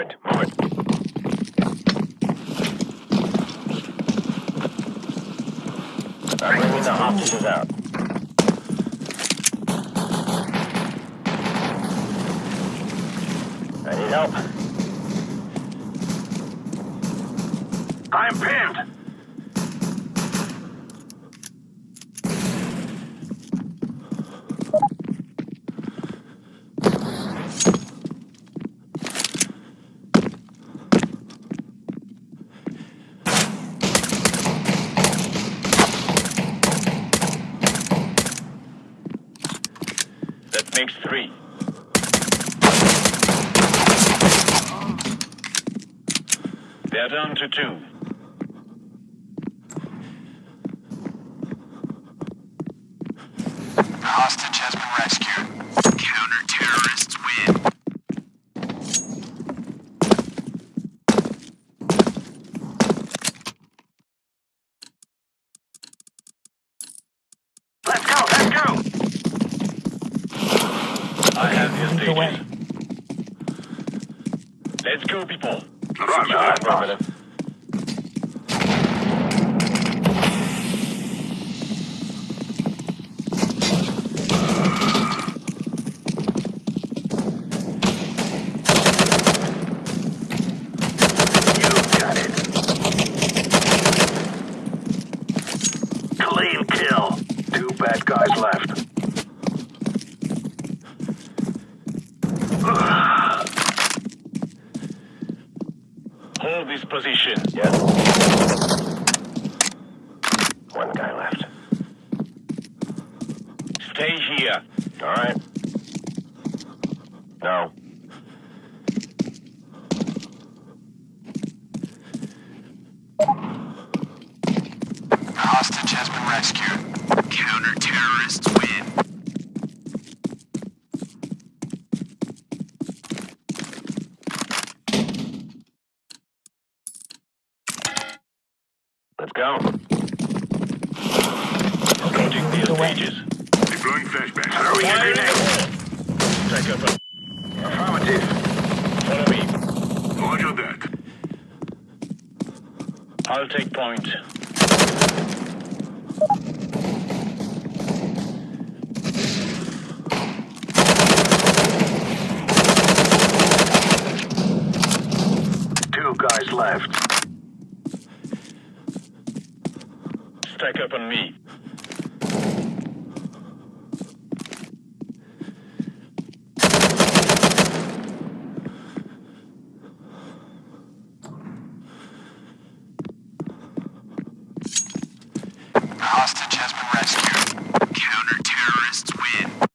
Movement. Movement. I'm bringing the hostages out. I need help. I'm pinned. That makes three. They're down to two. Hostage has been rescued. Counter-terrorists win. Let's go, let's go. I have your Lead the way. stages. Let's go, people. Roger that, boss. Affirmative. You got it. Clean kill. Two bad guys left. Hold this position. Yes. One guy left. Stay here. All right. No. Hostage has been rescued. Counter-terrorists win. Let's go. Approaching Lead the the way. stages. Deploying flashbang. Throwing a Fire in grenade. the hole. Strike up. Affirmative. Follow me. Roger that. I'll take point. Two guys left. Stack up on me. Hostage has been rescued. Counter-terrorists win.